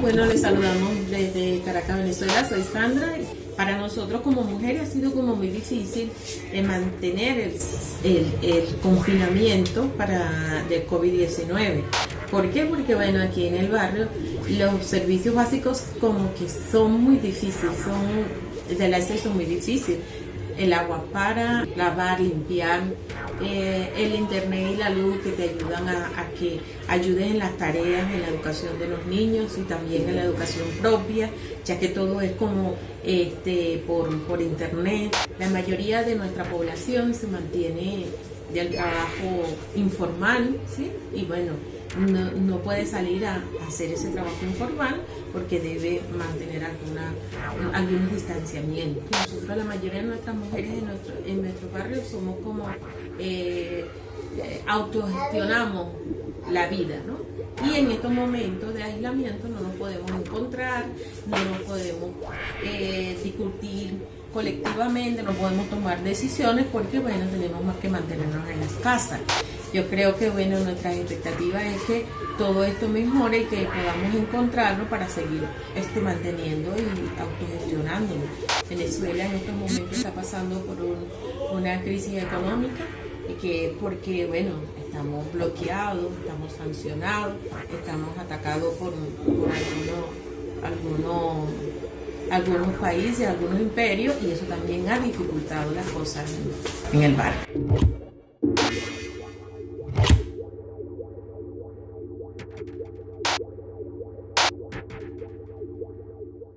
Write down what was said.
Bueno, les saludamos desde Caracas, Venezuela. Soy Sandra. Para nosotros como mujeres ha sido como muy difícil eh, mantener el, confinamiento para del COVID-19. ¿Por qué? Porque bueno, aquí en el barrio los servicios básicos como que son muy difíciles, son del acceso muy difícil el agua para lavar, limpiar, eh, el internet y la luz que te ayudan a, que ayudes en las tareas, en la educación de los niños y también en la educación propia, ya que todo es como este, por, por internet. La mayoría de nuestra población se mantiene del trabajo informal, ¿sí? Y bueno, no, no, puede salir a, hacer ese trabajo informal porque debe mantener alguna, algunos distanciamientos. Nosotros, la mayoría de nuestras mujeres en nuestro, en nuestro barrio somos como eh, autogestionamos la vida, ¿no? Y en estos momentos de aislamiento no nos podemos encontrar, no nos podemos eh, discutir colectivamente, no podemos tomar decisiones porque, bueno, tenemos más que mantenernos en las casas. Yo creo que, bueno, nuestra expectativa es que todo esto mejore y que podamos encontrarnos para seguir este, manteniendo y autogestionándonos. Venezuela en estos momentos está pasando por una crisis económica y que porque, bueno, estamos bloqueados, estamos sancionados, estamos atacados por, por algunos, algunos, países, algunos imperios y eso también ha dificultado las cosas en, el barrio.